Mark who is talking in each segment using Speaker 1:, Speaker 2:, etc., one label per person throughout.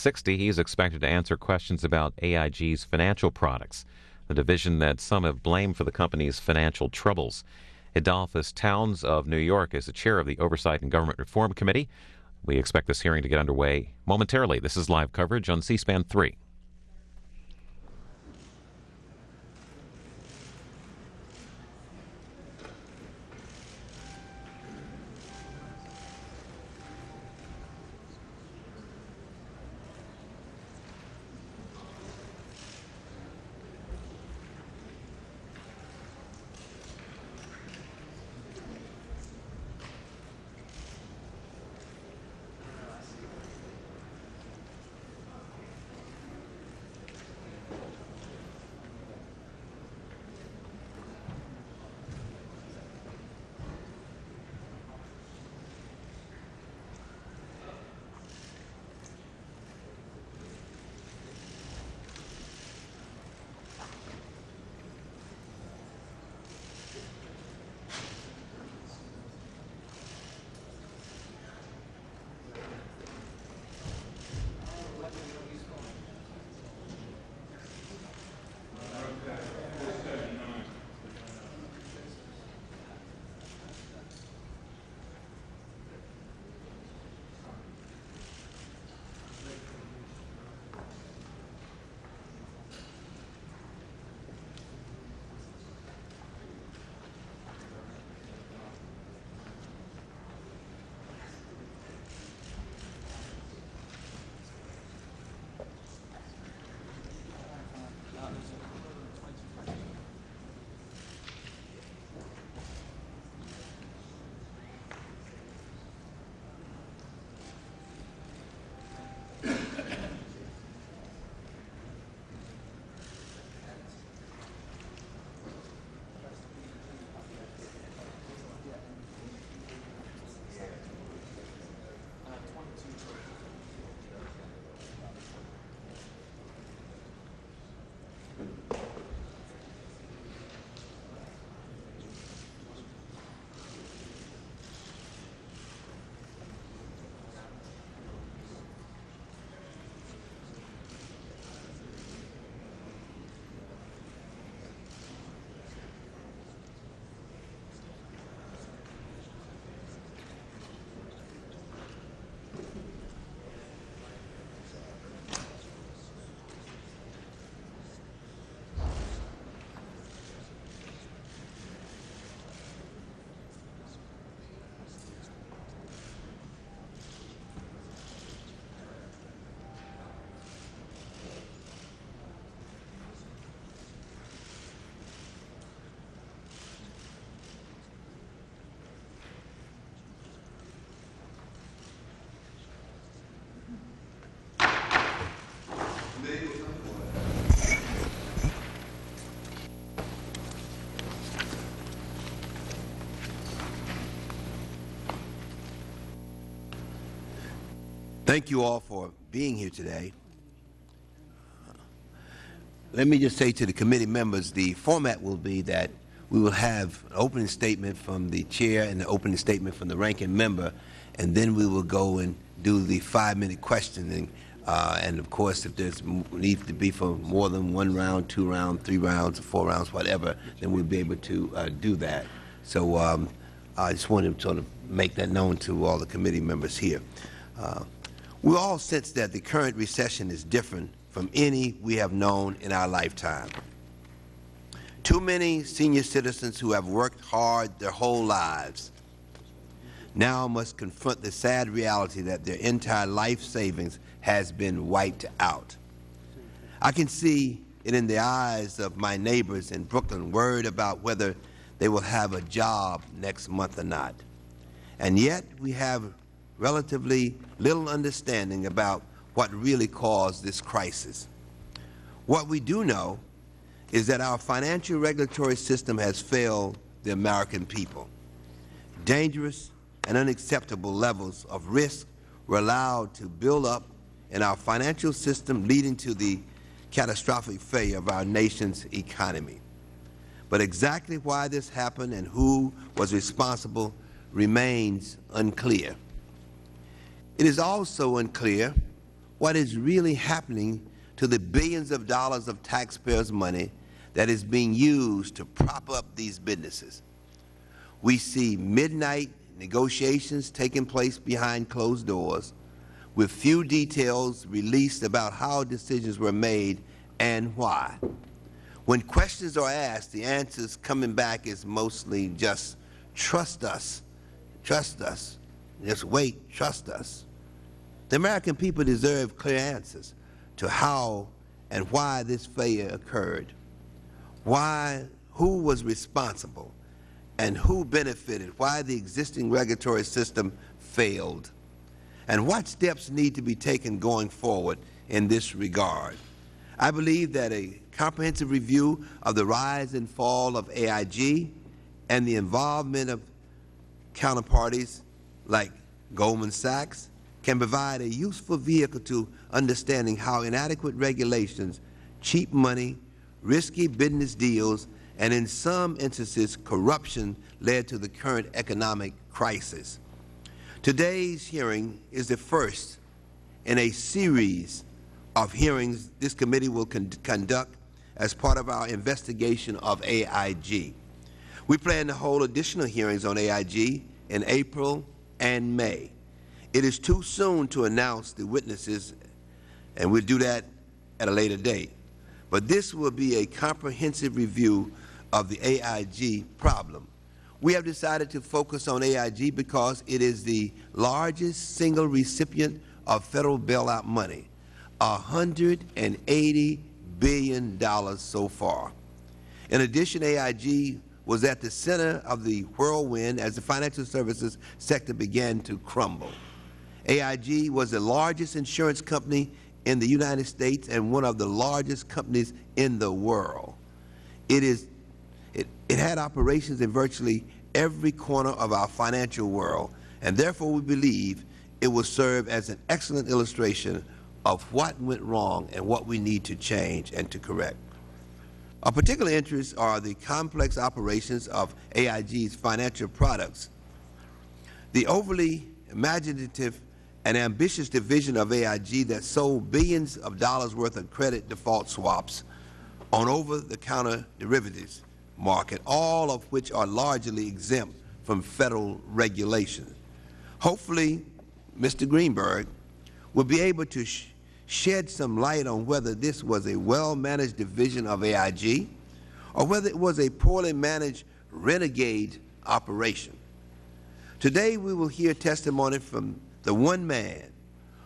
Speaker 1: 60, he is expected to answer questions about AIG's financial products, the division that some have blamed for the company's financial troubles. Edolphus Towns of New York is the chair of the Oversight and Government Reform Committee. We expect this hearing to get underway momentarily. This is live coverage on C SPAN 3.
Speaker 2: Thank you all for being here today. Let me just say to the committee members, the format will be that we will have an opening statement from the chair and an opening statement from the ranking member, and then we will go and do the five-minute questioning. Uh, and of course, if there's needs to be for more than one round, two rounds, three rounds, four rounds, whatever, then we'll be able to uh, do that. So um, I just wanted to sort of make that known to all the committee members here. Uh, we all sense that the current recession is different from any we have known in our lifetime. Too many senior citizens who have worked hard their whole lives now must confront the sad reality that their entire life savings has been wiped out. I can see it in the eyes of my neighbors in Brooklyn worried about whether they will have a job next month or not. And yet we have relatively little understanding about what really caused this crisis. What we do know is that our financial regulatory system has failed the American people. Dangerous and unacceptable levels of risk were allowed to build up in our financial system, leading to the catastrophic failure of our nation's economy. But exactly why this happened and who was responsible remains unclear. It is also unclear what is really happening to the billions of dollars of taxpayers' money that is being used to prop up these businesses. We see midnight negotiations taking place behind closed doors with few details released about how decisions were made and why. When questions are asked, the answers coming back is mostly just, trust us, trust us, just wait, trust us. The American people deserve clear answers to how and why this failure occurred, why, who was responsible, and who benefited, why the existing regulatory system failed, and what steps need to be taken going forward in this regard. I believe that a comprehensive review of the rise and fall of AIG and the involvement of counterparties like Goldman Sachs can provide a useful vehicle to understanding how inadequate regulations, cheap money, risky business deals, and in some instances corruption led to the current economic crisis. Today's hearing is the first in a series of hearings this committee will con conduct as part of our investigation of AIG. We plan to hold additional hearings on AIG in April and May. It is too soon to announce the witnesses, and we'll do that at a later date. But this will be a comprehensive review of the AIG problem. We have decided to focus on AIG because it is the largest single recipient of Federal bailout money, $180 billion so far. In addition, AIG was at the center of the whirlwind as the financial services sector began to crumble. AIG was the largest insurance company in the United States and one of the largest companies in the world. It, is, it, it had operations in virtually every corner of our financial world, and therefore we believe it will serve as an excellent illustration of what went wrong and what we need to change and to correct. Of particular interest are the complex operations of AIG's financial products. The overly imaginative and ambitious division of AIG that sold billions of dollars worth of credit default swaps on over-the-counter derivatives market, all of which are largely exempt from Federal regulation. Hopefully, Mr. Greenberg will be able to sh shed some light on whether this was a well-managed division of AIG or whether it was a poorly managed renegade operation. Today we will hear testimony from the one man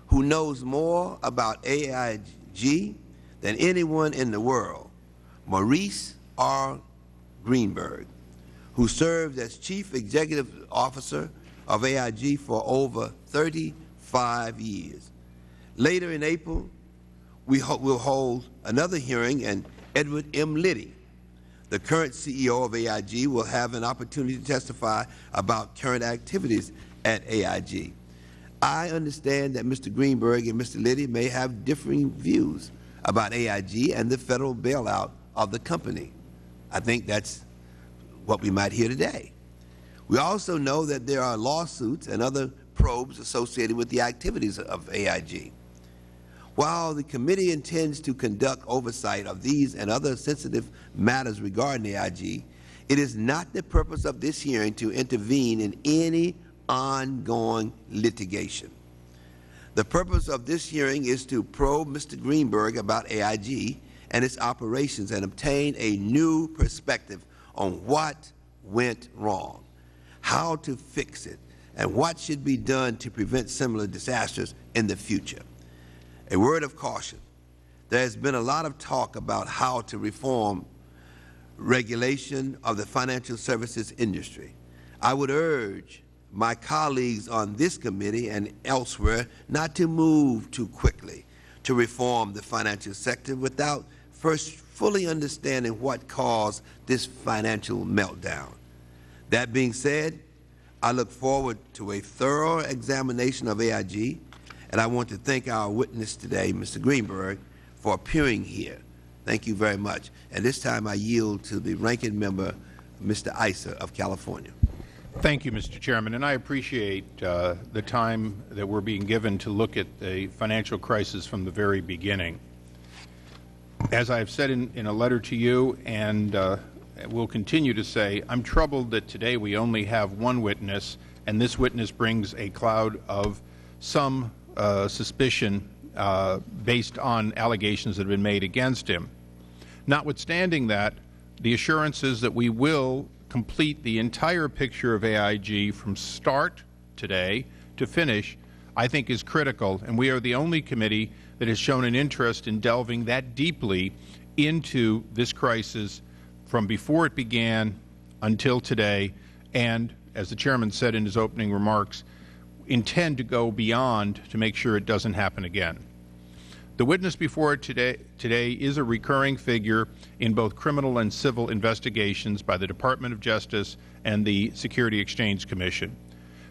Speaker 2: who knows more about AIG than anyone in the world, Maurice R. Greenberg, who served as Chief Executive Officer of AIG for over 35 years. Later in April, we will hold another hearing, and Edward M. Liddy, the current CEO of AIG, will have an opportunity to testify about current activities at AIG. I understand that Mr. Greenberg and Mr. Liddy may have differing views about AIG and the Federal bailout of the company. I think that's what we might hear today. We also know that there are lawsuits and other probes associated with the activities of AIG. While the committee intends to conduct oversight of these and other sensitive matters regarding AIG, it is not the purpose of this hearing to intervene in any ongoing litigation. The purpose of this hearing is to probe Mr. Greenberg about AIG and its operations and obtain a new perspective on what went wrong, how to fix it, and what should be done to prevent similar disasters in the future. A word of caution. There has been a lot of talk about how to reform regulation of the financial services industry. I would urge my colleagues on this committee and elsewhere not to move too quickly to reform the financial sector without first fully understanding what caused this financial meltdown. That being said, I look forward to a thorough examination of AIG, and I want to thank our witness today, Mr. Greenberg, for appearing here. Thank you very much. And this time I yield to the ranking member, Mr. Issa of California.
Speaker 3: Thank you, Mr. Chairman, and I appreciate uh, the time that we're being given to look at the financial crisis from the very beginning. As I have said in, in a letter to you and uh, will continue to say, I'm troubled that today we only have one witness, and this witness brings a cloud of some uh, suspicion uh, based on allegations that have been made against him. Notwithstanding that, the assurances that we will complete the entire picture of AIG from start today to finish, I think is critical, and we are the only committee that has shown an interest in delving that deeply into this crisis from before it began until today, and, as the Chairman said in his opening remarks, intend to go beyond to make sure it doesn't happen again. The witness before today, today is a recurring figure in both criminal and civil investigations by the Department of Justice and the Security Exchange Commission.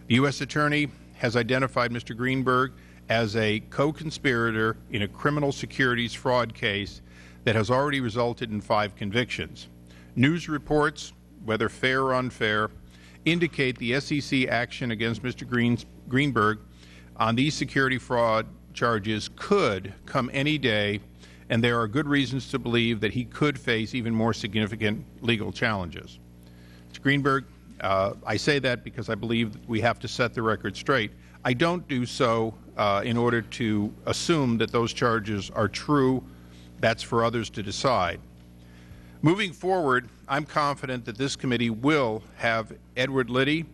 Speaker 3: The U.S. Attorney has identified Mr. Greenberg as a co-conspirator in a criminal securities fraud case that has already resulted in five convictions. News reports, whether fair or unfair, indicate the SEC action against Mr. Greens, Greenberg on these security fraud charges could come any day, and there are good reasons to believe that he could face even more significant legal challenges. Mr. Greenberg, uh, I say that because I believe we have to set the record straight. I don't do so uh, in order to assume that those charges are true. That's for others to decide. Moving forward, I'm confident that this committee will have Edward Liddy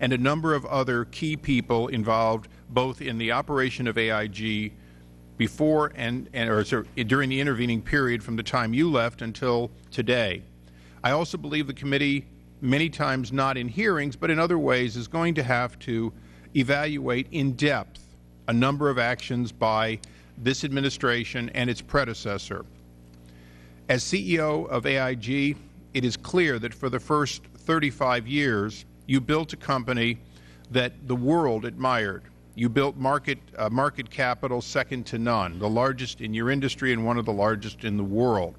Speaker 3: and a number of other key people involved both in the operation of AIG before and, and or sorry, during the intervening period from the time you left until today. I also believe the committee, many times not in hearings, but in other ways, is going to have to evaluate in depth a number of actions by this administration and its predecessor. As CEO of AIG, it is clear that for the first 35 years, you built a company that the world admired. You built market, uh, market capital second to none, the largest in your industry and one of the largest in the world.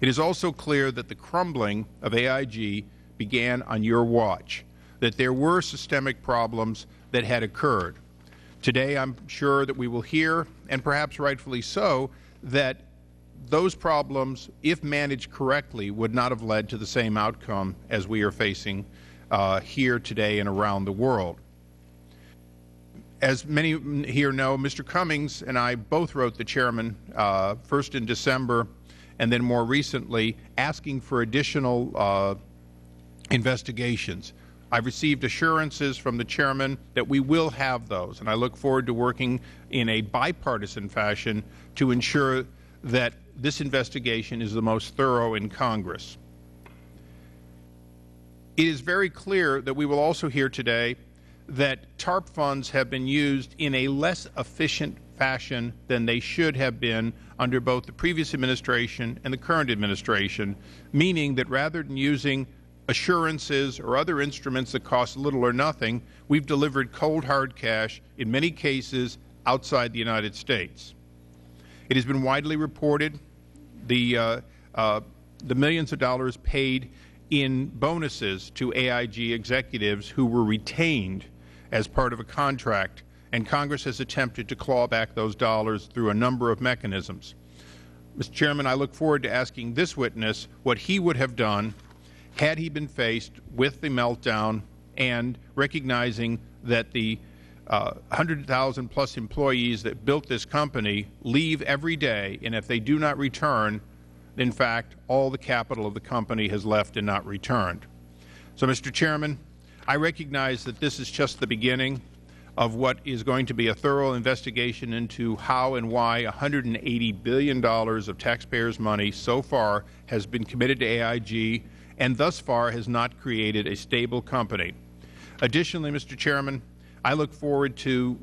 Speaker 3: It is also clear that the crumbling of AIG began on your watch, that there were systemic problems that had occurred. Today, I'm sure that we will hear, and perhaps rightfully so, that those problems, if managed correctly, would not have led to the same outcome as we are facing uh, here today and around the world. As many here know, Mr. Cummings and I both wrote the Chairman, uh, first in December and then more recently, asking for additional uh, investigations. I've received assurances from the Chairman that we will have those, and I look forward to working in a bipartisan fashion to ensure that this investigation is the most thorough in Congress. It is very clear that we will also hear today that TARP funds have been used in a less efficient fashion than they should have been under both the previous administration and the current administration, meaning that rather than using assurances or other instruments that cost little or nothing, we've delivered cold hard cash, in many cases outside the United States. It has been widely reported the, uh, uh, the millions of dollars paid in bonuses to AIG executives who were retained as part of a contract, and Congress has attempted to claw back those dollars through a number of mechanisms. Mr. Chairman, I look forward to asking this witness what he would have done had he been faced with the meltdown and recognizing that the uh, 100,000 plus employees that built this company leave every day, and if they do not return, in fact, all the capital of the company has left and not returned. So, Mr. Chairman, I recognize that this is just the beginning of what is going to be a thorough investigation into how and why $180 billion of taxpayers' money so far has been committed to AIG and thus far has not created a stable company. Additionally, Mr. Chairman, I look forward to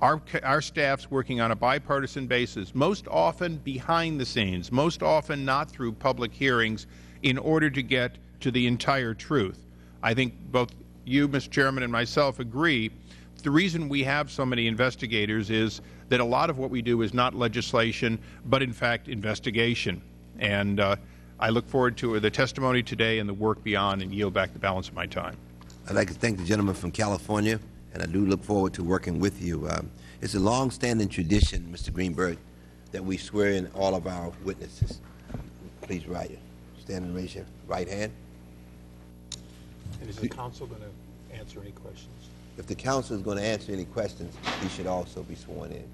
Speaker 3: our, our staffs working on a bipartisan basis, most often behind the scenes, most often not through public hearings, in order to get to the entire truth. I think both you, Mr. Chairman, and myself agree the reason we have so many investigators is that a lot of what we do is not legislation, but in fact investigation. And uh, I look forward to the testimony today and the work beyond and yield back the balance of my time.
Speaker 2: I'd like to thank the gentleman from California, and I do look forward to working with you. Um, It's a long-standing tradition, Mr. Greenberg, that we swear in all of our witnesses. Please rise. Stand and raise your right hand.
Speaker 4: And is the counsel going to answer any questions?
Speaker 2: If the counsel is going to answer any questions, he should also be sworn in.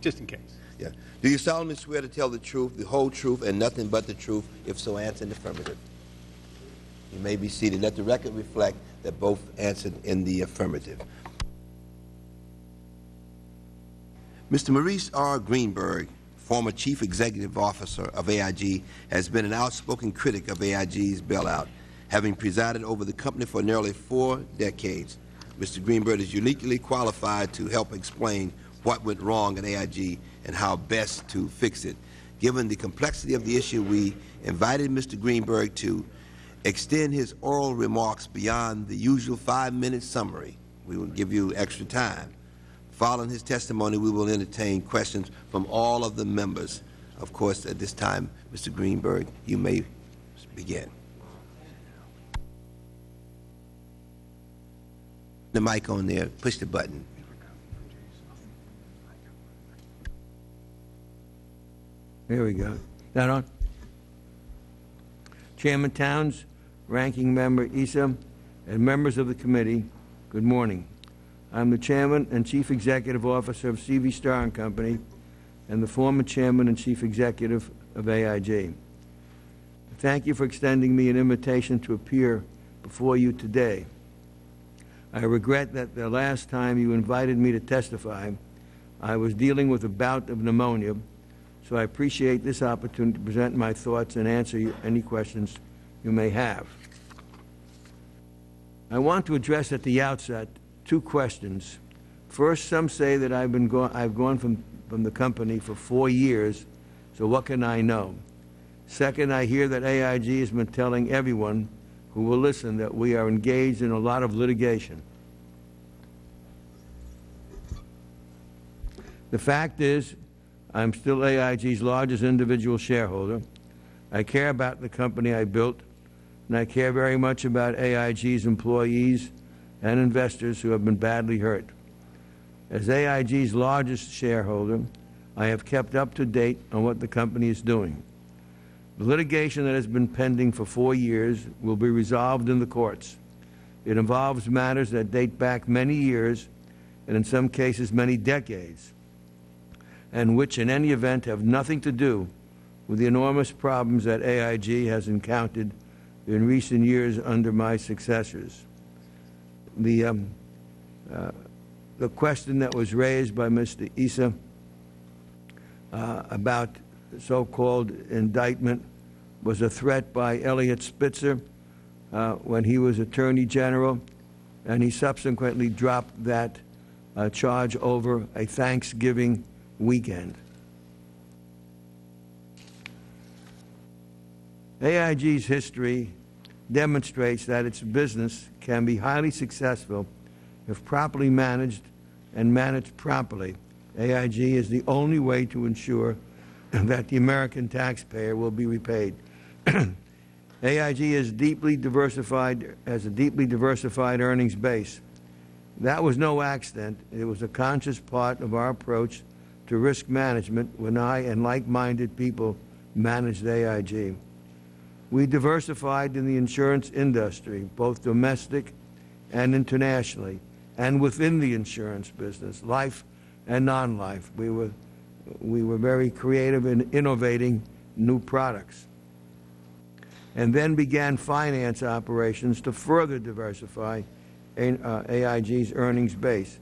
Speaker 3: Just in case.
Speaker 2: Yeah. Do you solemnly swear to tell the truth, the whole truth, and nothing but the truth? If so, answer in the affirmative. You may be seated. Let the record reflect that both answered in the affirmative. Mr. Maurice R. Greenberg, former Chief Executive Officer of AIG, has been an outspoken critic of AIG's bailout, having presided over the company for nearly four decades. Mr. Greenberg is uniquely qualified to help explain what went wrong at AIG and how best to fix it. Given the complexity of the issue, we invited Mr. Greenberg to extend his oral remarks beyond the usual five-minute summary. We will give you extra time. Following his testimony, we will entertain questions from all of the members. Of course, at this time, Mr. Greenberg, you may begin. The mic on there, push the button.
Speaker 5: There we go. That on? Chairman Towns, Ranking Member Issa, and members of the committee, good morning. I'm the Chairman and Chief Executive Officer of CV Starr and Company and the former Chairman and Chief Executive of AIG. Thank you for extending me an invitation to appear before you today. I regret that the last time you invited me to testify, I was dealing with a bout of pneumonia, so I appreciate this opportunity to present my thoughts and answer any questions you may have. I want to address at the outset two questions. First, some say that I've been go- I've gone from, from the company for four years, so what can I know? Second, I hear that AIG has been telling everyone who will listen that we are engaged in a lot of litigation. The fact is, I'm still AIG's largest individual shareholder. I care about the company I built, and I care very much about AIG's employees and investors who have been badly hurt. As AIG's largest shareholder, I have kept up to date on what the company is doing. The litigation that has been pending for four years will be resolved in the courts. It involves matters that date back many years, and in some cases many decades, and which in any event have nothing to do with the enormous problems that AIG has encountered in recent years under my successors. The, um, uh, the question that was raised by Mr. Issa uh, about so-called indictment was a threat by Eliot Spitzer uh, when he was Attorney General, and he subsequently dropped that uh, charge over a Thanksgiving weekend. AIG's history demonstrates that its business can be highly successful if properly managed and managed properly. AIG is the only way to ensure that the American taxpayer will be repaid. AIG is deeply diversified, has a deeply diversified earnings base. That was no accident. It was a conscious part of our approach to risk management when I and like-minded people managed AIG. We diversified in the insurance industry, both domestic and internationally, and within the insurance business, life and non-life. We were, we were very creative in innovating new products. And then began finance operations to further diversify uh, AIG's earnings base.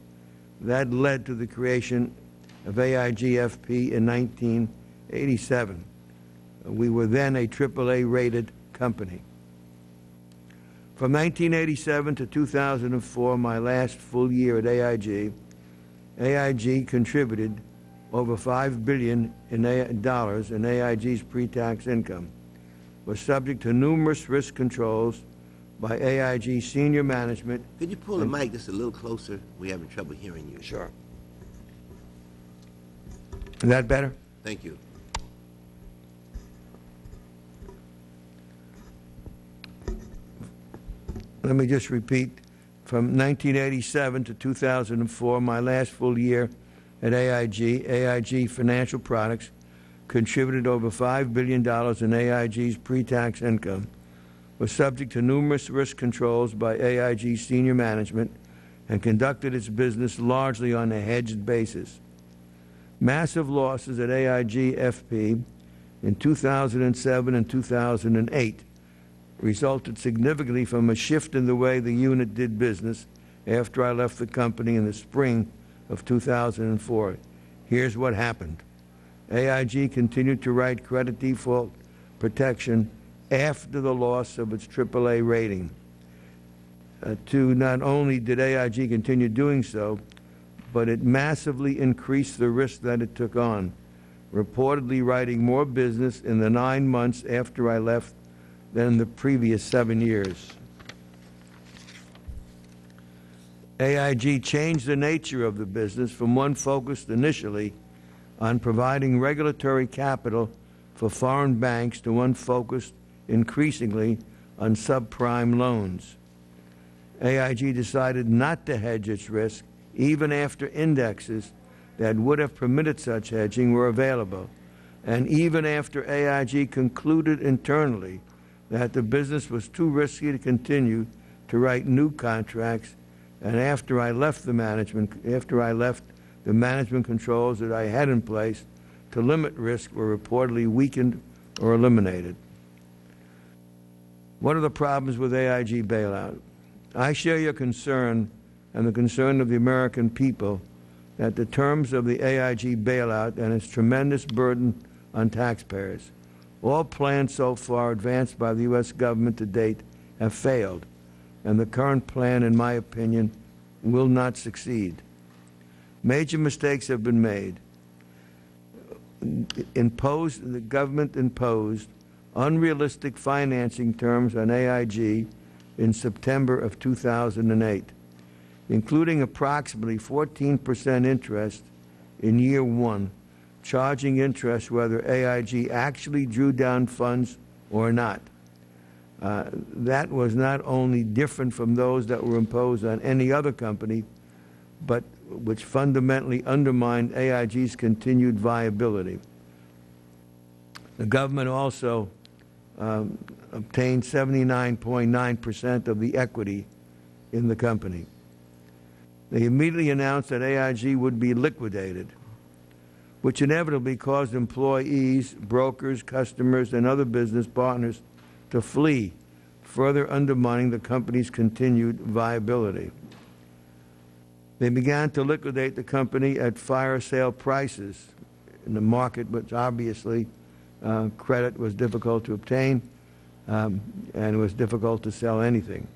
Speaker 5: That led to the creation of AIGFP in 1987. We were then a AAA rated company. From 1987 to 2004, my last full year at AIG, AIG contributed over 5 billion in dollars in AIG's pre-tax income, was subject to numerous risk controls by AIG senior management.
Speaker 2: Could you pull the mic just a little closer? We're having trouble hearing you.
Speaker 5: Sure. Is that better?
Speaker 2: Thank you.
Speaker 5: let me just repeat, from 1987 to 2004, my last full year at AIG, AIG Financial Products contributed over $5 billion in AIG's pre-tax income, was subject to numerous risk controls by AIG senior management, and conducted its business largely on a hedged basis. Massive losses at AIG FP in 2007 and 2008 resulted significantly from a shift in the way the unit did business after I left the company in the spring of 2004. Here's what happened. AIG continued to write credit default protection after the loss of its AAA rating. Uh, to not only did AIG continue doing so, but it massively increased the risk that it took on, reportedly writing more business in the nine months after I left than the previous seven years. AIG changed the nature of the business from one focused initially on providing regulatory capital for foreign banks to one focused increasingly on subprime loans. AIG decided not to hedge its risk even after indexes that would have permitted such hedging were available, and even after AIG concluded internally that the business was too risky to continue to write new contracts, and after I left the management, after I left the management controls that I had in place to limit risk were reportedly weakened or eliminated. What are the problems with AIG bailout? I share your concern and the concern of the American people that the terms of the AIG bailout and its tremendous burden on taxpayers, all plans so far advanced by the U.S. government to date, have failed, and the current plan, in my opinion, will not succeed. Major mistakes have been made. Imposed, the government imposed unrealistic financing terms on AIG in September of 2008, including approximately 14 percent interest in year one, charging interest whether AIG actually drew down funds or not. Uh, that was not only different from those that were imposed on any other company, but which fundamentally undermined AIG's continued viability. The government also um, obtained 79.9 percent of the equity in the company. They immediately announced that AIG would be liquidated, which inevitably caused employees, brokers, customers, and other business partners to flee, further undermining the company's continued viability. They began to liquidate the company at fire sale prices in the market, which obviously uh, credit was difficult to obtain um, and it was difficult to sell anything.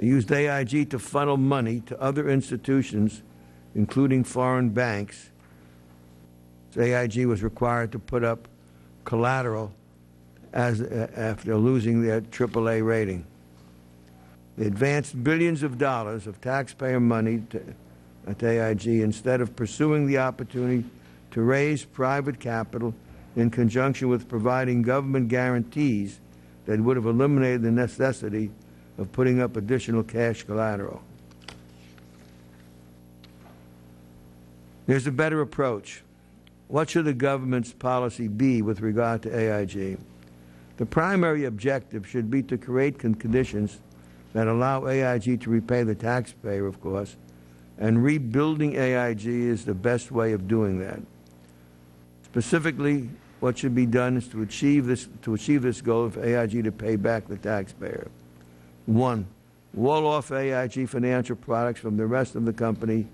Speaker 5: They used AIG to funnel money to other institutions, including foreign banks. So AIG was required to put up collateral as, uh, after losing their AAA rating. They advanced billions of dollars of taxpayer money to, to AIG instead of pursuing the opportunity to raise private capital in conjunction with providing government guarantees that would have eliminated the necessity of putting up additional cash collateral. There's a better approach. What should the government's policy be with regard to AIG? The primary objective should be to create conditions that allow AIG to repay the taxpayer, of course, and rebuilding AIG is the best way of doing that. Specifically, what should be done is to achieve this, to achieve this goal of AIG to pay back the taxpayer. One, wall off AIG financial products from the rest of the company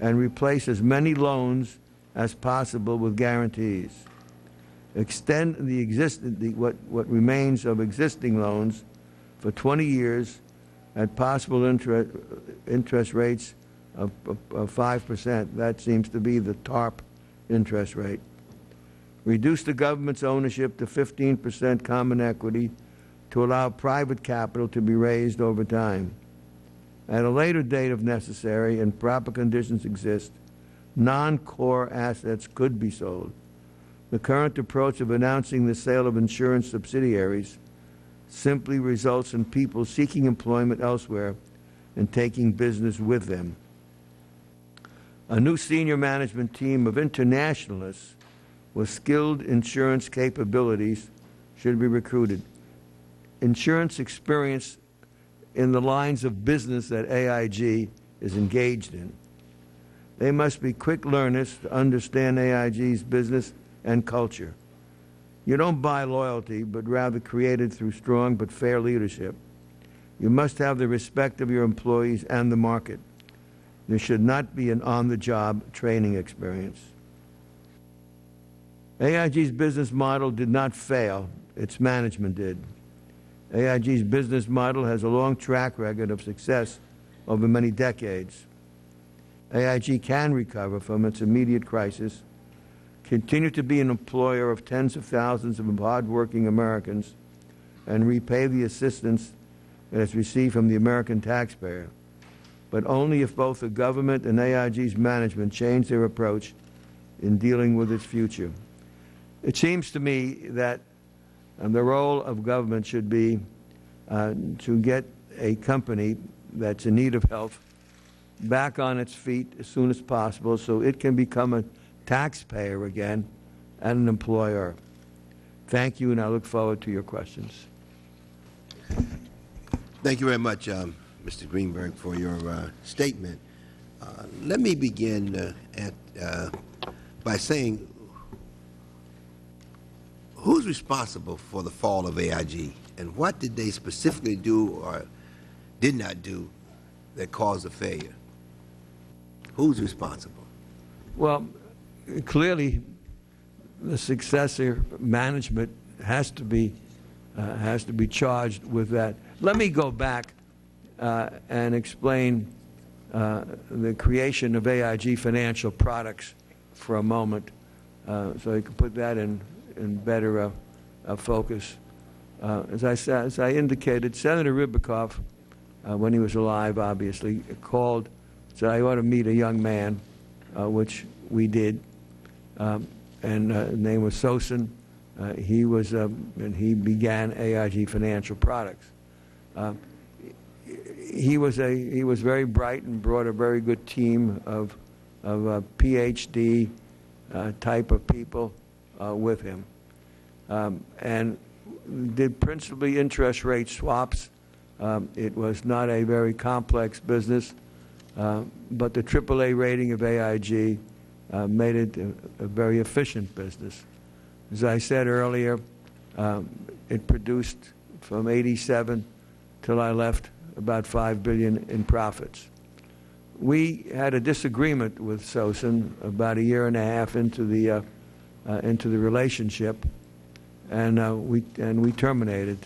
Speaker 5: and replace as many loans as possible with guarantees. Extend the, exist, the what, what remains of existing loans for 20 years at possible interest, interest rates of, of, of 5%. That seems to be the TARP interest rate reduce the government's ownership to 15 percent common equity to allow private capital to be raised over time. At a later date, if necessary and proper conditions exist, non-core assets could be sold. The current approach of announcing the sale of insurance subsidiaries simply results in people seeking employment elsewhere and taking business with them. A new senior management team of internationalists with skilled insurance capabilities should be recruited. Insurance experience in the lines of business that AIG is engaged in. They must be quick learners to understand AIG's business and culture. You don't buy loyalty, but rather create it through strong but fair leadership. You must have the respect of your employees and the market. There should not be an on-the-job training experience. AIG's business model did not fail. Its management did. AIG's business model has a long track record of success over many decades. AIG can recover from its immediate crisis, continue to be an employer of tens of thousands of hardworking Americans, and repay the assistance it has received from the American taxpayer, but only if both the government and AIG's management change their approach in dealing with its future. It seems to me that um, the role of government should be uh, to get a company that's in need of help back on its feet as soon as possible so it can become a taxpayer again and an employer. Thank you, and I look forward to your questions.
Speaker 2: Thank you very much, um, Mr. Greenberg, for your uh, statement. Uh, let me begin uh, at, uh, by saying, who's responsible for the fall of AIG, and what did they specifically do or did not do that caused the failure? Who's responsible?
Speaker 5: Well, clearly, the successor management has to be uh, has to be charged with that. Let me go back uh, and explain uh, the creation of AIG Financial Products for a moment, uh, so you can put that in in better uh, uh, focus. as I as I indicated, Senator Ribicoff, when he was alive, obviously called said I ought to meet a young man, which we did. Um, and uh, his name was Sosin. Uh, he was, um, and he began AIG Financial Products. Uh, he was a he was very bright and brought a very good team of of uh, PhD uh, type of people uh, with him, um, and did principally interest rate swaps. Um, it was not a very complex business, but the AAA rating of AIG uh, made it a, a, very efficient business. As I said earlier, um, it produced from 87 till I left about 5 billion in profits. We had a disagreement with Sosin about a year and a half into the uh, uh, into the relationship, and uh, we and we terminated,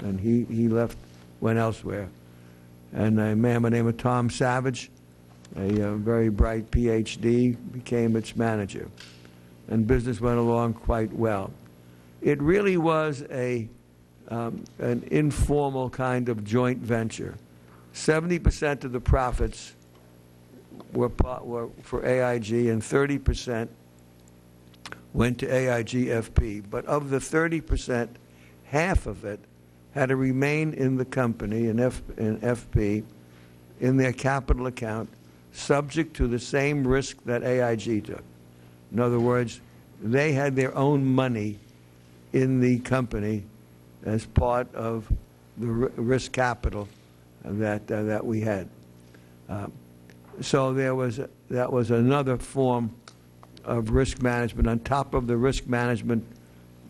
Speaker 5: and he he left, went elsewhere, and a man by the name of Tom Savage a, uh, very bright PhD, became its manager. And business went along quite well. It really was a, um, an informal kind of joint venture. 70% of the profits were, were for AIG and 30% went to AIGFP. But of the 30%, half of it had to remain in the company, in, F, in FP, in their capital account subject to the same risk that AIG took. In other words, they had their own money in the company as part of the risk capital that uh, that we had. Uh, so there was that was another form of risk management on top of the risk management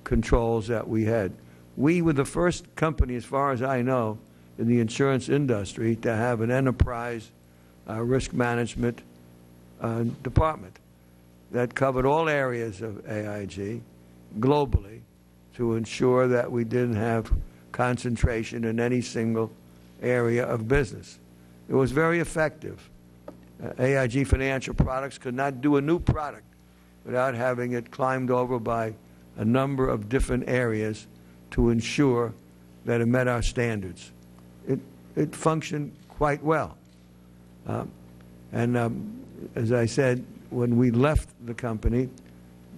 Speaker 5: controls that we had. We were the first company, as far as I know, in the insurance industry to have an enterprise uh, risk management uh, department that covered all areas of AIG globally to ensure that we didn't have concentration in any single area of business. It was very effective. Uh, AIG Financial Products could not do a new product without having it climbed over by a number of different areas to ensure that it met our standards. It, it functioned quite well. Um, and um, as I said, when we left the company,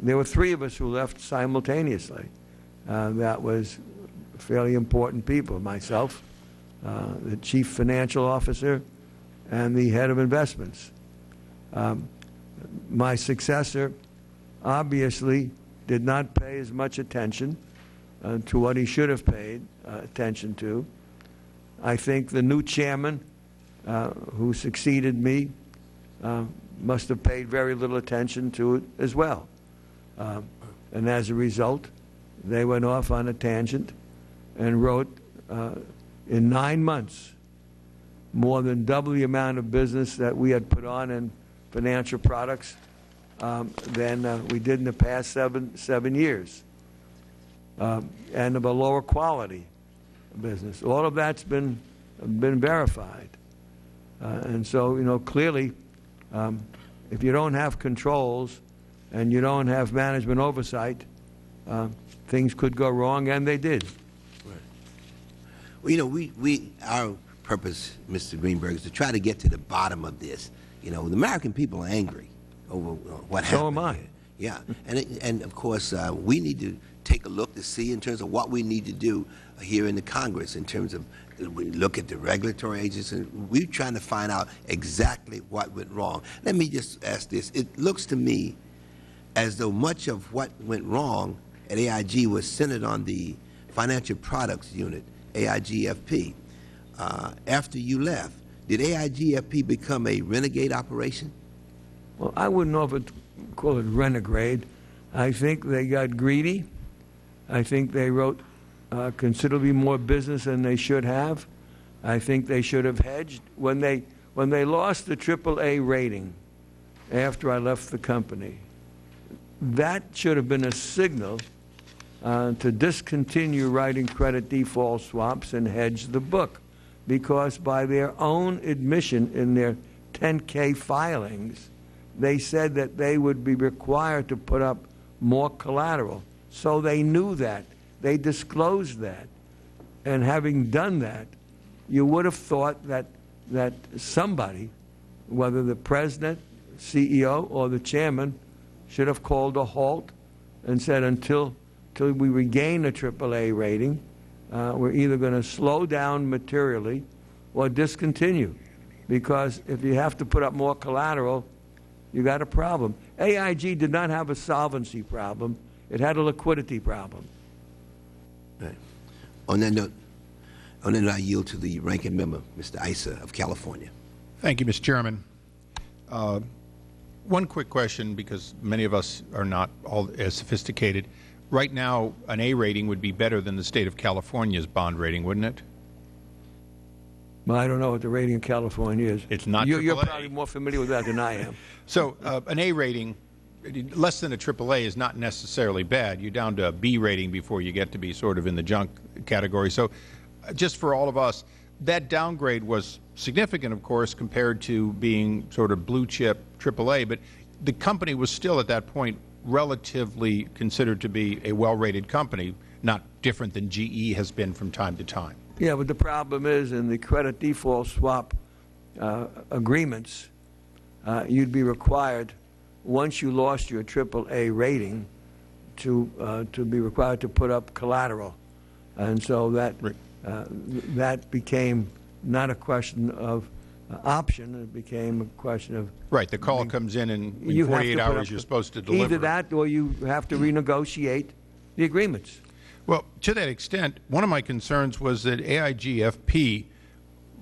Speaker 5: there were three of us who left simultaneously. Uh, that was fairly important people, myself, uh, the chief financial officer, and the head of investments. Um, my successor obviously did not pay as much attention uh, to what he should have paid uh, attention to. I think the new chairman uh, who succeeded me uh, must have paid very little attention to it as well. Um, and as a result, they went off on a tangent and wrote uh, in nine months more than double the amount of business that we had put on in financial products um, than uh, we did in the past seven, seven years, um, and of a lower quality business. All of that's been, been verified. Uh, and so, you know, clearly, um, if you don't have controls and you don't have management oversight, uh, things could go wrong, and they did.
Speaker 2: Well, you know, we, we, our purpose, Mr. Greenberg, is to try to get to the bottom of this. You know, the American people are angry over uh, what
Speaker 5: So
Speaker 2: happened.
Speaker 5: am I.
Speaker 2: Yeah, and it, and of course, uh, we need to take a look to see in terms of what we need to do here in the Congress in terms of we look at the regulatory agencies and we're trying to find out exactly what went wrong. Let me just ask this: It looks to me as though much of what went wrong at AIG was centered on the financial products unit, AIGFP. Uh, after you left, did AIGFP become a renegade operation?
Speaker 5: Well, I wouldn't know if it call it renegade. I think they got greedy. I think they wrote uh, considerably more business than they should have. I think they should have hedged when they when they lost the AAA rating after I left the company. That should have been a signal uh, to discontinue writing credit default swaps and hedge the book, because by their own admission in their 10K filings, they said that they would be required to put up more collateral. So they knew that. They disclosed that. And having done that, you would have thought that, that somebody, whether the president, CEO, or the chairman, should have called a halt and said, until, until we regain a AAA rating, uh, we're either going to slow down materially or discontinue. Because if you have to put up more collateral, you got a problem. AIG did not have a solvency problem, it had a liquidity problem.
Speaker 2: Right. On that note, on that note, I yield to the ranking member, Mr. Issa of California.
Speaker 3: Thank you, Mr. Chairman. Uh, One quick question, because many of us are not all as sophisticated. Right now, an A rating would be better than the state of California's bond rating, wouldn't it?
Speaker 5: Well, I don't know what the rating in California is.
Speaker 3: It's not
Speaker 5: You're, you're probably more familiar with that than I am.
Speaker 3: So uh, an A rating, less than a AAA is not necessarily bad. You're down to a B rating before you get to be sort of in the junk category. So just for all of us, that downgrade was significant, of course, compared to being sort of blue chip AAA. But the company was still at that point relatively considered to be a well-rated company, not different than GE has been from time to time.
Speaker 5: Yeah, but the problem is in the credit default swap uh, agreements, uh, you'd be required, once you lost your AAA rating, to, uh, to be required to put up collateral. And so that,
Speaker 3: Right.
Speaker 5: uh, that became not a question of uh, option, it became a question of
Speaker 3: Right, the call comes in and in
Speaker 5: have
Speaker 3: 48 hours you're supposed to deliver.
Speaker 5: Either that, or you have to renegotiate the agreements.
Speaker 3: Well, to that extent, one of my concerns was that AIGFP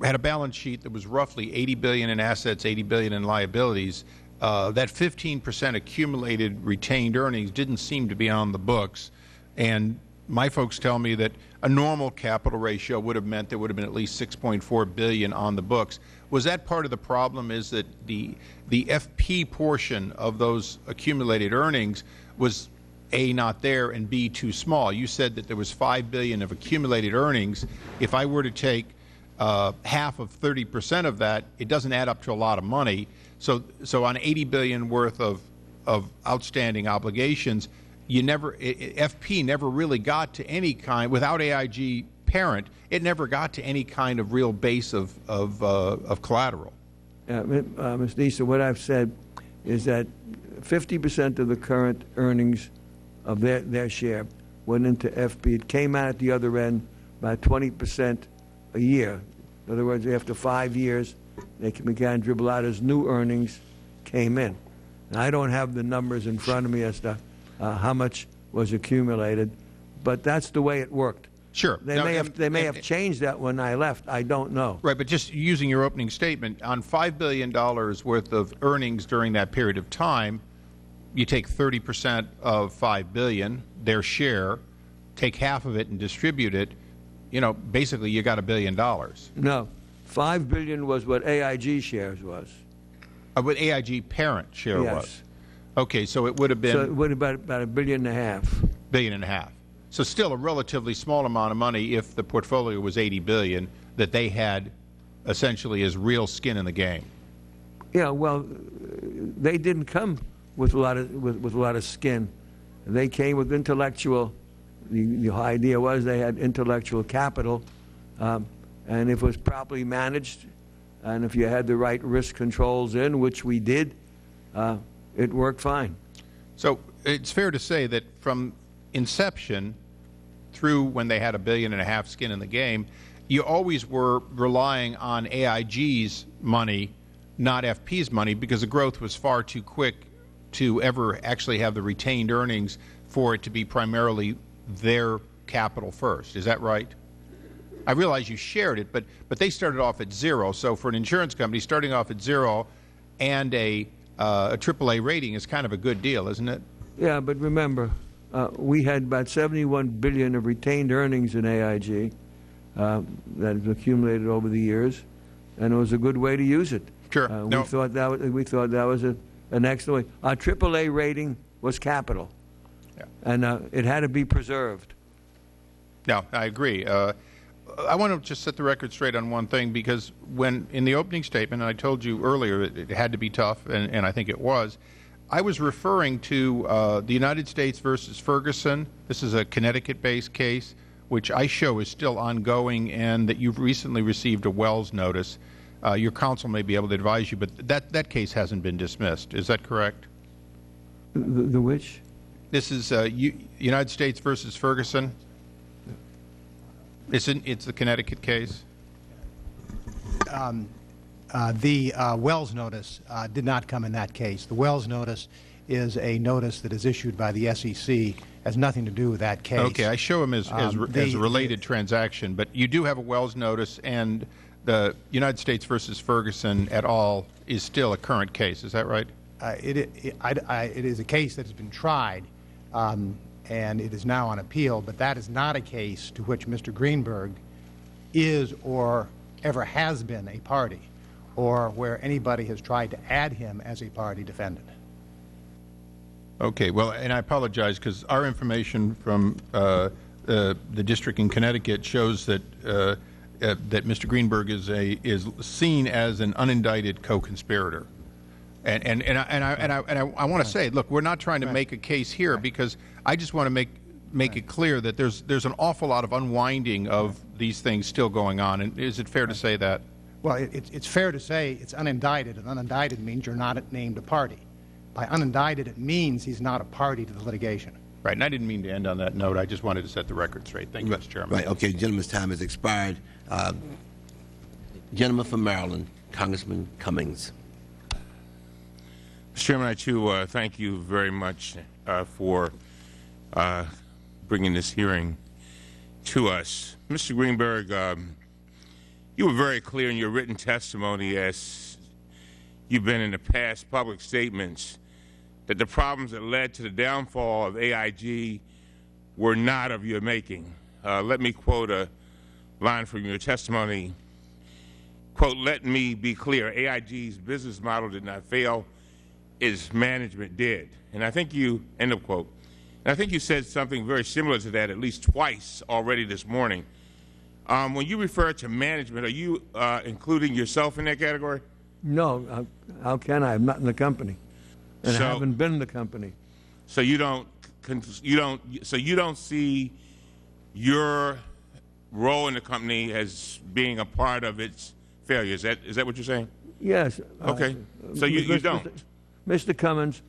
Speaker 3: had a balance sheet that was roughly 80 billion in assets, 80 billion in liabilities. Uh, that 15 percent accumulated retained earnings didn't seem to be on the books, and my folks tell me that a normal capital ratio would have meant there would have been at least 6.4 billion on the books. Was that part of the problem? Is that the the FP portion of those accumulated earnings was a, not there, and B, too small. You said that there was 5 billion of accumulated earnings. If I were to take uh, half of 30 percent of that, it doesn't add up to a lot of money. So, so on 80 billion worth of, of outstanding obligations, you never, i- i- FP never really got to any kind, without AIG parent, it never got to any kind of real base of, of, uh, of collateral.
Speaker 5: Uh, mi- uh, Ms. Nisa, what I've said is that 50% of the current earnings of their, their share went into FP. It came out at the other end by 20% a year. In other words, after five years, they began to dribble out as new earnings came in. And I don't have the numbers in front of me as to uh, how much was accumulated, but that's the way it worked.
Speaker 3: Sure.
Speaker 5: They
Speaker 3: Now,
Speaker 5: may have, they may
Speaker 3: and-
Speaker 5: have changed that when I left. I don't know.
Speaker 3: Right, but just using your opening statement, on $5 billion worth of earnings during that period of time, you take 30% of 5 billion, their share, take half of it and distribute it, you know, basically you got a billion dollars.
Speaker 5: No. Five billion was what AIG shares was.
Speaker 3: Uh, What AIG parent share
Speaker 5: Yes.
Speaker 3: was. Okay, so it would have been.
Speaker 5: So it would have been about a billion and a half.
Speaker 3: billion and a half. So still a relatively small amount of money if the portfolio was 80 billion that they had essentially as real skin in the game.
Speaker 5: Yeah, well, they didn't come with a lot of with, with a lot of skin. They came with intellectual. The, the idea was they had intellectual capital, um, and if it was properly managed, and if you had the right risk controls in, which we did, uh, it worked fine.
Speaker 3: So it's fair to say that from inception through when they had a billion and a half skin in the game, you always were relying on AIG's money, not FP's money, because the growth was far too quick to ever actually have the retained earnings for it to be primarily their capital first. Is that right? I realize you shared it, but but they started off at zero. So for an insurance company starting off at zero and a uh, a AAA rating is kind of a good deal, isn't it?
Speaker 5: Yeah, but remember, uh, we had about 71 billion of retained earnings in AIG uh, that has accumulated over the years, and it was a good way to use it.
Speaker 3: Sure.
Speaker 5: Uh,
Speaker 3: No.
Speaker 5: We thought that was, we thought that was a, an excellent way. Our AAA rating was capital,
Speaker 3: Yeah.
Speaker 5: and uh, it had to be preserved.
Speaker 3: No, I agree. Uh, I want to just set the record straight on one thing because when in the opening statement, and I told you earlier it, it had to be tough, and, and I think it was. I was referring to uh, the United States versus Ferguson. This is a Connecticut-based case, which I show is still ongoing, and that you've recently received a Wells notice. Uh, your counsel may be able to advise you, but that that case hasn't been dismissed. Is that correct?
Speaker 5: The, the which?
Speaker 3: This is uh, U- United States versus Ferguson. It's in, it's the Connecticut case.
Speaker 6: Uh, The uh, Wells notice uh, did not come in that case. The Wells notice is a notice that is issued by the SEC, has nothing to do with that case.
Speaker 3: Okay, I show them as, as,
Speaker 6: Um,
Speaker 3: as a
Speaker 6: the-
Speaker 3: related transaction, but you do have a Wells notice, and the United States versus Ferguson et al. is still a current case. Is that right?
Speaker 6: Uh, It it I- I- it is a case that has been tried, um, and it is now on appeal, but that is not a case to which Mr. Greenberg is or ever has been a party, or where anybody has tried to add him as a party defendant.
Speaker 3: Okay, well, and I apologize because our information from uh, uh, the district in Connecticut shows that uh, that Mr. Greenberg is a is seen as an unindicted co-conspirator. And and and I and I and I, and I, I want to say, look, we're not trying to make a case here because I just want to make make it clear that there's there's an awful lot of unwinding of these things still going on. And is it fair to say that?
Speaker 6: Well, it- it's, it's fair to say it's unindicted, and unindicted means you're not named a party. By unindicted, it means he's not a party to the litigation.
Speaker 3: Right. And I didn't mean to end on that note. I just wanted to set the record straight. Thank you, Mr. Chairman.
Speaker 2: Right, okay, gentleman's time has expired. Uh, Gentleman from Maryland, Congressman Cummings.
Speaker 7: Mr. Chairman, I too uh, thank you very much uh, for uh, bringing this hearing to us. Mr. Greenberg, um, you were very clear in your written testimony as you've been in the past public statements that the problems that led to the downfall of AIG were not of your making. Uh, let me quote a line from your testimony. Quote, let me be clear, AIG's business model did not fail its management did. And I think you, end of quote. And I think you said something very similar to that at least twice already this morning. Um, when you refer to management, are you uh, including yourself in that category?
Speaker 5: No, uh, how can I? I'm not in the company, and
Speaker 7: So-
Speaker 5: I haven't been in the company.
Speaker 7: So you don't, you don't, so you don't see your role in the company as being a part of its failure. Is that, is that what you're saying?
Speaker 5: Yes. uh,
Speaker 7: Okay. So you- you don't?
Speaker 5: Mr. Cummings,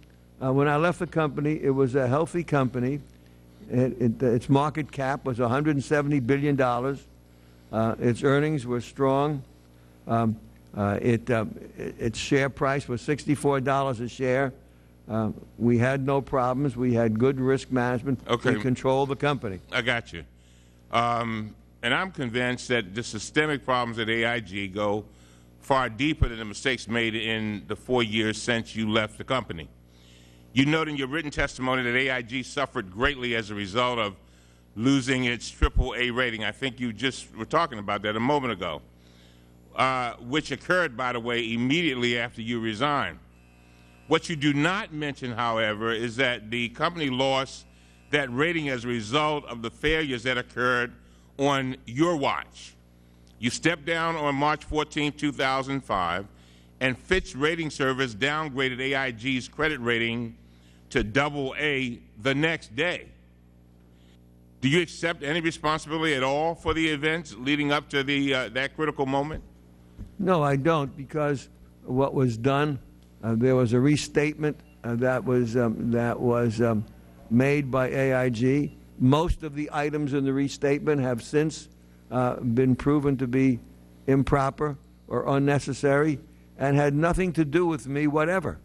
Speaker 5: uh, when I left the company, it was a healthy company. It, it, its market cap was $170 billion. Uh, its earnings were strong. Um, uh, it, uh, it- its share price was $64 a share. Uh, we had no problems. We had good risk management.
Speaker 7: Okay.
Speaker 5: We controlled the company.
Speaker 7: I got you. Um, and I'm convinced that the systemic problems at AIG go far deeper than the mistakes made in the four years since you left the company. You note in your written testimony that AIG suffered greatly as a result of losing its AAA rating. I think you just were talking about that a moment ago, uh, which occurred, by the way, immediately after you resigned. What you do not mention, however, is that the company lost that rating as a result of the failures that occurred on your watch. You stepped down on March 14, 2005, and Fitch Rating Service downgraded AIG's credit rating to double A the next day. Do you accept any responsibility at all for the events leading up to the, uh, that critical moment?
Speaker 5: No, I don't, because what was done, uh, there was a restatement uh, that was, um, that was um, made by AIG. Most of the items in the restatement have since uh, been proven to be improper or unnecessary and had nothing to do with me whatever.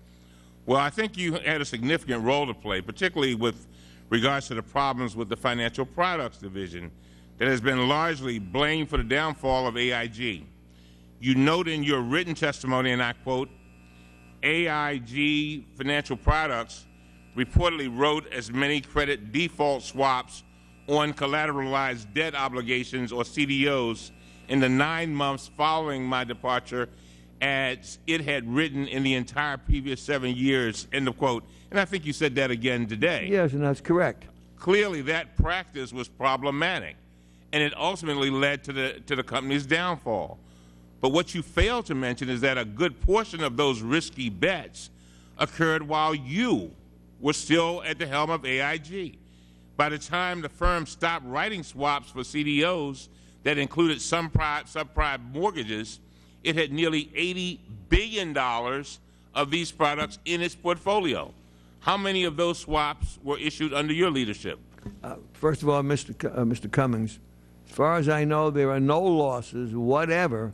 Speaker 7: Well, I think you had a significant role to play, particularly with regards to the problems with the financial products division that has been largely blamed for the downfall of AIG. You note in your written testimony, and I quote, AIG Financial Products reportedly wrote as many credit default swaps on collateralized debt obligations, or CDOs, in the nine months following my departure as it had written in the entire previous seven years, end of quote. And I think you said that again today.
Speaker 5: Yes, and that's correct.
Speaker 7: Clearly, that practice was problematic, and it ultimately led to the, to the company's downfall. But what you fail to mention is that a good portion of those risky bets occurred while you were still at the helm of AIG. By the time the firm stopped writing swaps for CDOs that included subprime, subprime mortgages, it had nearly $80 billion of these products in its portfolio. How many of those swaps were issued under your leadership?
Speaker 5: Uh, First of all, Mr. Cu- uh, Mr. Cummings, as far as I know, there are no losses whatever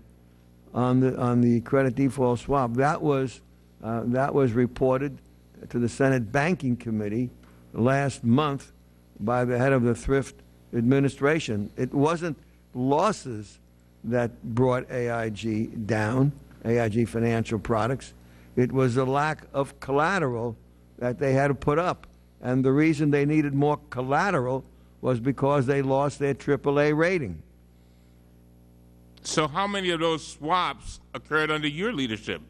Speaker 5: on the, on the credit default swap. That was, uh, that was reported to the Senate Banking Committee last month by the head of the Thrift Administration. It wasn't losses that brought AIG down, AIG Financial Products. It was a lack of collateral that they had to put up. And the reason they needed more collateral was because they lost their AAA rating.
Speaker 7: So how many of those swaps occurred under your leadership?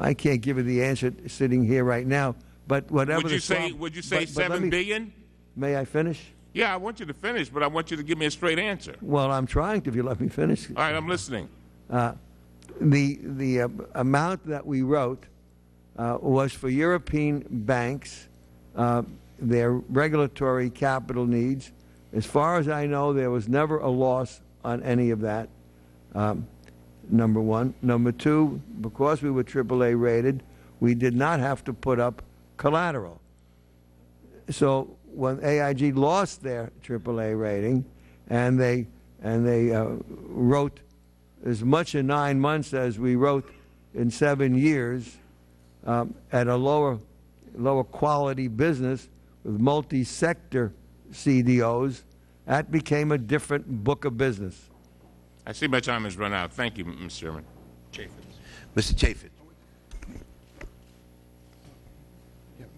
Speaker 5: I can't give you the answer sitting here right now, but whatever
Speaker 7: Would
Speaker 5: the
Speaker 7: you say,
Speaker 5: swap-
Speaker 7: would you say
Speaker 5: but- but me-
Speaker 7: billion?
Speaker 5: May I finish?
Speaker 7: Yeah, I want you to finish, but I want you to give me a straight answer.
Speaker 5: Well, I'm trying to, if you let me finish.
Speaker 7: All right, I'm listening.
Speaker 5: The, the uh, amount that we wrote uh, was for European banks, uh, their regulatory capital needs. As far as I know, there was never a loss on any of that, um, number one. Number two, because we were AAA rated, we did not have to put up collateral. So when AIG lost their AAA rating, and they and they uh, wrote as much in nine months as we wrote in seven years um, at a lower lower quality business with multi-sector CDOs, that became a different book of business.
Speaker 7: I see my time has run out. Thank you, Mr. Chairman.
Speaker 2: Mr. Chaffetz.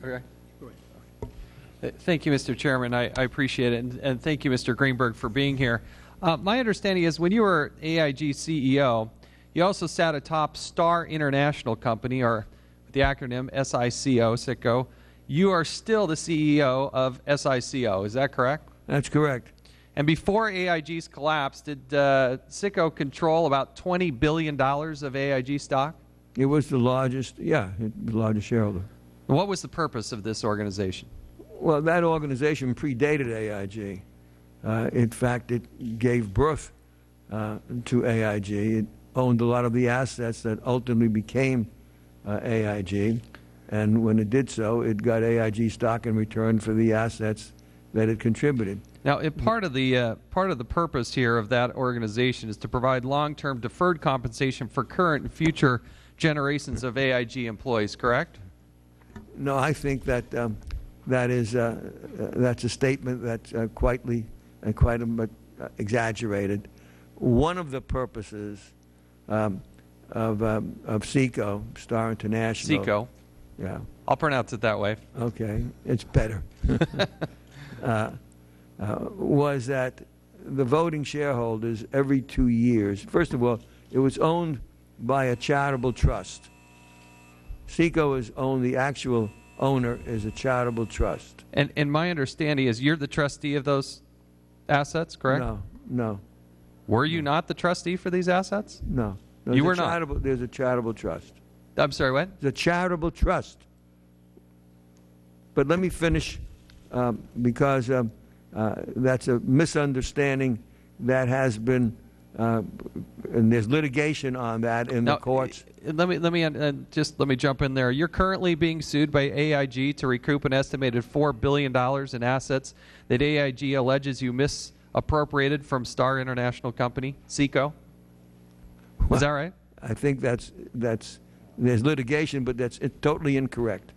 Speaker 8: Okay. Uh, Thank you, Mr. Chairman. I, I appreciate it. And, and thank you, Mr. Greenberg, for being here. Uh, my understanding is when you were AIG CEO, you also sat atop Starr International Company, or the acronym SICO, SICO. You are still the CEO of SICO. Is that correct?
Speaker 5: That's correct.
Speaker 8: And before AIG's collapse, did uh, SICO control about $20 billion of AIG stock?
Speaker 5: It was the largest, yeah, the largest shareholder.
Speaker 8: And what was the purpose of this organization?
Speaker 5: Well, that organization predated AIG. Uh, in fact, it gave birth uh, to AIG. It owned a lot of the assets that ultimately became uh, AIG. And when it did so, it got AIG stock in return for the assets that it contributed.
Speaker 8: Now, it, part of the uh, part of the purpose here of that organization is to provide long-term deferred compensation for current and future generations of AIG employees. Correct?
Speaker 5: No, I think that um, that is uh, uh, that's a statement that's uh, quietly and quite a uh, exaggerated. One of the purposes um, of um, of SECO, Starr International.
Speaker 8: SECO.
Speaker 5: Yeah.
Speaker 8: I'll pronounce it that way.
Speaker 5: Okay, it's better. uh, was that the voting shareholders every two years? First of all, it was owned by a charitable trust. SECO is owned. The actual owner is a charitable trust.
Speaker 8: And and my understanding is you're the trustee of those assets, correct?
Speaker 5: No, no,
Speaker 8: Were you not the trustee for these assets?
Speaker 5: no.
Speaker 8: You
Speaker 5: There's a
Speaker 8: were not.
Speaker 5: charitable- There's a charitable trust.
Speaker 8: I'm sorry, what?
Speaker 5: A charitable trust. But let me finish, um, because um, that's a misunderstanding that has been, uh, and there's litigation on that in the courts.
Speaker 8: uh, Let me let me uh, just let me jump in there. You're currently being sued by AIG to recoup an estimated four billion dollars in assets that AIG alleges you misappropriated from Starr International Company, Seco. Is that right?
Speaker 5: I think that's, that's, there's litigation, but that's it's totally incorrect.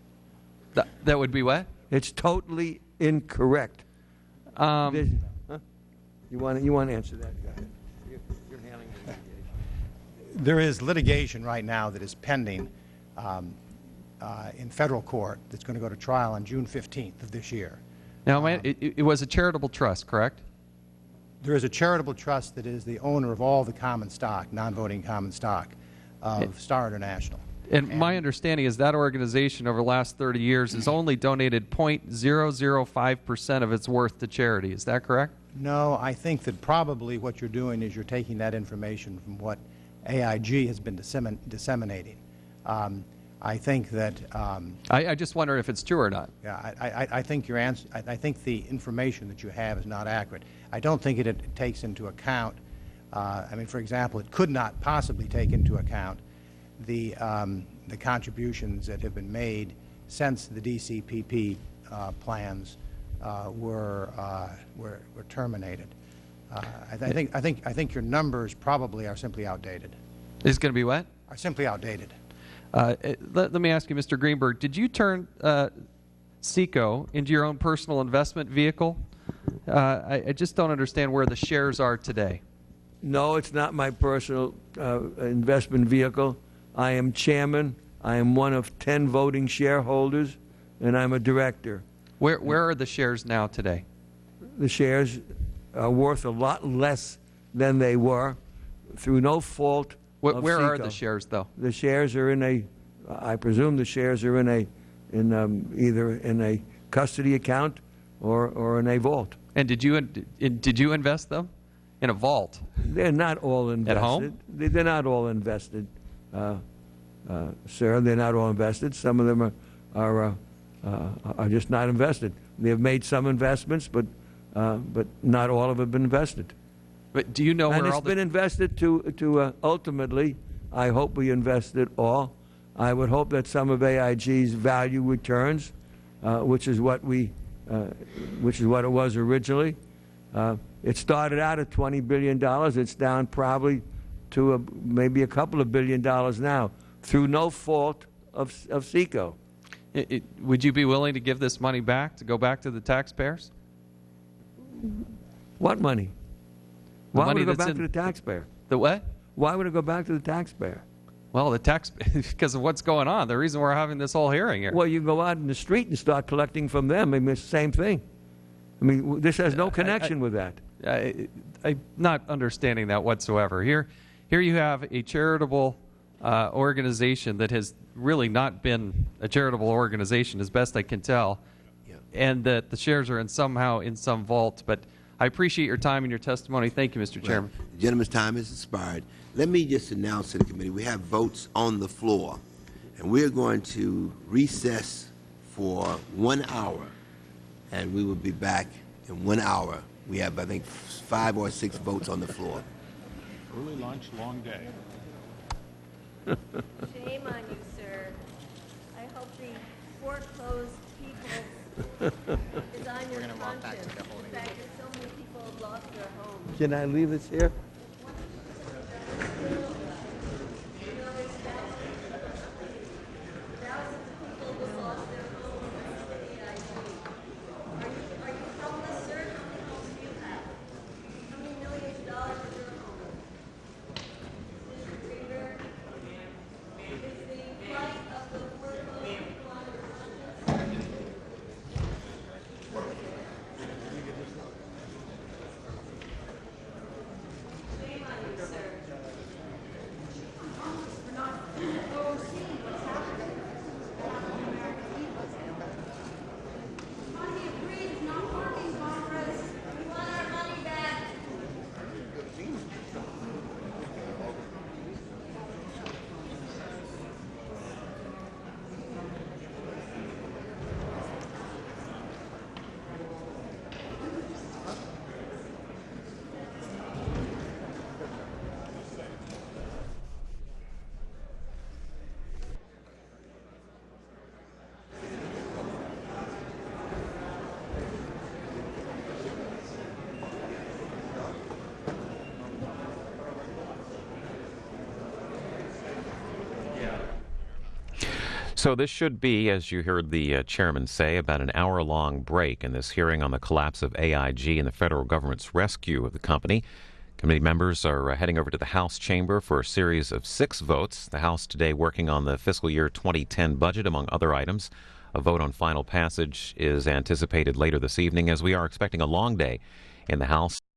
Speaker 8: That, that would be what?
Speaker 5: It's totally incorrect.
Speaker 8: Um,
Speaker 5: There's- huh? You want, you want to answer that? Go ahead. You're- you're handling the litigation.
Speaker 6: There is litigation right now that is pending um, uh, in federal court that's going to go to trial on June 15th of this year.
Speaker 8: now, my, it, it was a charitable trust, correct?
Speaker 6: There is a charitable trust that is the owner of all the common stock, non-voting common stock of Starr International.
Speaker 8: And my understanding is that organization over the last 30 years has only donated 0.005% of its worth to charity. Is that correct?
Speaker 6: No, I think that probably what you're doing is you're taking that information from what AIG has been dissemin- disseminating. Um, I think that, um,
Speaker 8: I, I just wonder if it's true or not.
Speaker 6: yeah, I, I, I think your answer, I, I think the information that you have is not accurate. I don't think it, it takes into account, uh, I mean, for example, it could not possibly take into account the, um, the contributions that have been made since the DCPP uh, plans uh, were, uh, were, were terminated. Uh, I, I think, I think, I think your numbers probably are simply outdated,
Speaker 8: Is going to be what?
Speaker 6: are simply outdated.
Speaker 8: Uh, let, let me ask you, Mr. Greenberg, did you turn uh, SECO into your own personal investment vehicle? Uh, I, I just don't understand where the shares are today.
Speaker 5: No, it's not my personal uh, investment vehicle. I am chairman. I am one of 10 voting shareholders, and I'm a director.
Speaker 8: Where, where are the shares now today?
Speaker 5: The shares are worth a lot less than they were through no fault
Speaker 8: where are the shares, though?
Speaker 5: The shares are in a, I presume the shares are in a, in um, either in a custody account or, or in a vault.
Speaker 8: And did you did you invest them in a vault?
Speaker 5: They're not all invested.
Speaker 8: At
Speaker 5: home? They're not all invested, uh, uh, sir. They're not all invested. Some of them are, are, uh, uh, are just not invested. They have made some investments, but, uh, but not all of them have been invested.
Speaker 8: But do you know
Speaker 5: And
Speaker 8: where
Speaker 5: it's been invested to, to uh, ultimately, I hope we invest it all. I would hope that some of AIG's value returns, uh, which is what we, uh, which is what it was originally. Uh, it started out at $20 billion. It's down probably to a, maybe a couple of billion dollars now through no fault of, of SECO.
Speaker 8: It, it, would you be willing to give this money back to go back to the taxpayers?
Speaker 5: What money?
Speaker 8: The
Speaker 5: Why
Speaker 8: money
Speaker 5: would it go back
Speaker 8: in-
Speaker 5: to the taxpayer?
Speaker 8: The what?
Speaker 5: Why would it go back to the taxpayer?
Speaker 8: Well, the tax because of what's going on. The reason we're having this whole hearing here.
Speaker 5: Well, you go out in the street and start collecting from them. I mean, it's the same thing. I mean, this has no connection with that.
Speaker 8: I, I'm not understanding that whatsoever. Here, here you have a charitable uh, organization that has really not been a charitable organization, as best I can tell, and that the shares are in somehow in some vault. But I appreciate your time and your testimony. Thank you, Mr. Chairman.
Speaker 2: The gentleman's time has expired. Let me just announce to the committee, we have votes on the floor, and we're going to recess for one hour, and we will be back in one hour. We have, I think, five or six votes on the floor.
Speaker 3: Early lunch, long day.
Speaker 9: Shame on you, sir. I hope the foreclosed people is on your conscience? The fact that so many people have lost their homes.
Speaker 5: Can I leave this here?
Speaker 9: Thousands of people have lost their homes because of AIG. Are you, are you homeless, sir? How many homes do you have? How many millions of dollars is your home? Mr. Greenberg? Is the plight of the workers people on your conscience? Shame on you, sir. We're not overseeing what's happening. Money of greed is not working, Congress. We want our money back.
Speaker 1: So this should be, as you heard the uh, chairman say, about an hour-long break in this hearing on the collapse of AIG and the federal government's rescue of the company. Committee members are uh, heading over to the House chamber for a series of six votes. The House today working on the fiscal year 2010 budget, among other items. A vote on final passage is anticipated later this evening, as we are expecting a long day in the House